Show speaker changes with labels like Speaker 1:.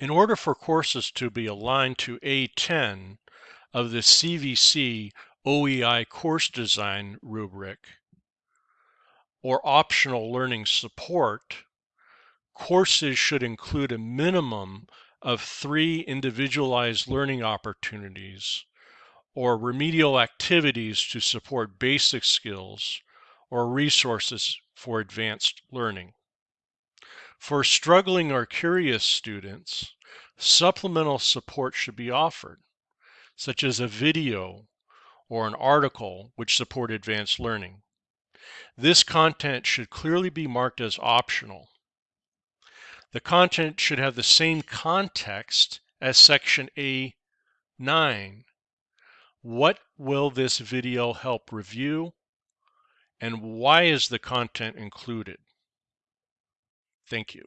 Speaker 1: In order for courses to be aligned to A10 of the CVC OEI course design rubric or optional learning support, courses should include a minimum of three individualized learning opportunities or remedial activities to support basic skills or resources for advanced learning. For struggling or curious students, supplemental support should be offered, such as a video or an article which support advanced learning. This content should clearly be marked as optional. The content should have the same context as section A9. What will this video help review? And why is the content included? Thank you.